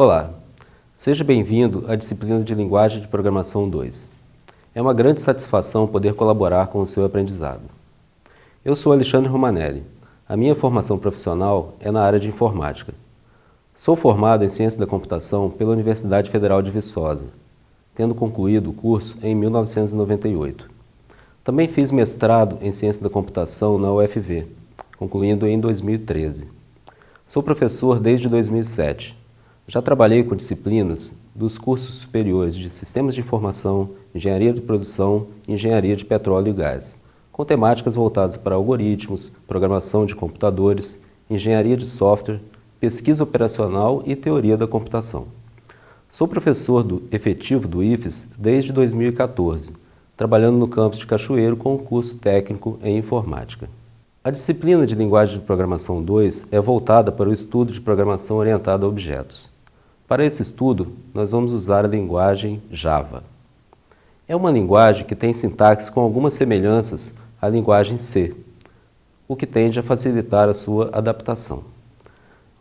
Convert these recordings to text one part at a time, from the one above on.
Olá, seja bem-vindo à disciplina de Linguagem de Programação 2. É uma grande satisfação poder colaborar com o seu aprendizado. Eu sou Alexandre Romanelli. A minha formação profissional é na área de informática. Sou formado em Ciência da Computação pela Universidade Federal de Viçosa, tendo concluído o curso em 1998. Também fiz mestrado em Ciência da Computação na UFV, concluindo em 2013. Sou professor desde 2007. Já trabalhei com disciplinas dos cursos superiores de Sistemas de Informação, Engenharia de Produção e Engenharia de Petróleo e Gás, com temáticas voltadas para algoritmos, programação de computadores, engenharia de software, pesquisa operacional e teoria da computação. Sou professor do efetivo do IFES desde 2014, trabalhando no campus de Cachoeiro com o curso técnico em informática. A disciplina de Linguagem de Programação 2 é voltada para o estudo de programação orientada a objetos. Para esse estudo, nós vamos usar a linguagem Java. É uma linguagem que tem sintaxe com algumas semelhanças à linguagem C, o que tende a facilitar a sua adaptação.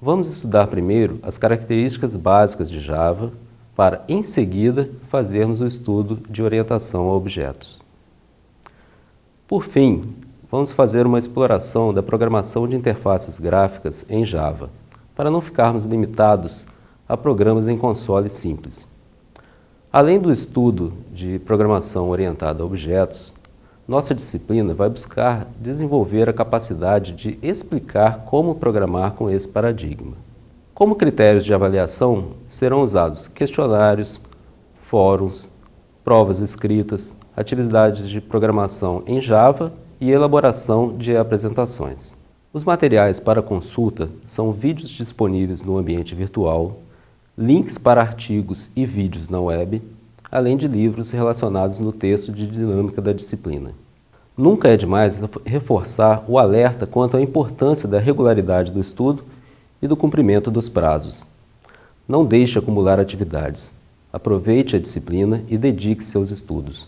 Vamos estudar primeiro as características básicas de Java, para, em seguida, fazermos o estudo de orientação a objetos. Por fim, vamos fazer uma exploração da programação de interfaces gráficas em Java, para não ficarmos limitados a programas em console simples. Além do estudo de programação orientada a objetos, nossa disciplina vai buscar desenvolver a capacidade de explicar como programar com esse paradigma. Como critérios de avaliação, serão usados questionários, fóruns, provas escritas, atividades de programação em Java e elaboração de apresentações. Os materiais para consulta são vídeos disponíveis no ambiente virtual, links para artigos e vídeos na web, além de livros relacionados no texto de dinâmica da disciplina. Nunca é demais reforçar o alerta quanto à importância da regularidade do estudo e do cumprimento dos prazos. Não deixe acumular atividades. Aproveite a disciplina e dedique-se aos estudos.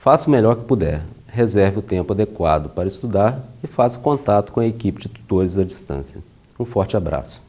Faça o melhor que puder, reserve o tempo adequado para estudar e faça contato com a equipe de tutores à distância. Um forte abraço.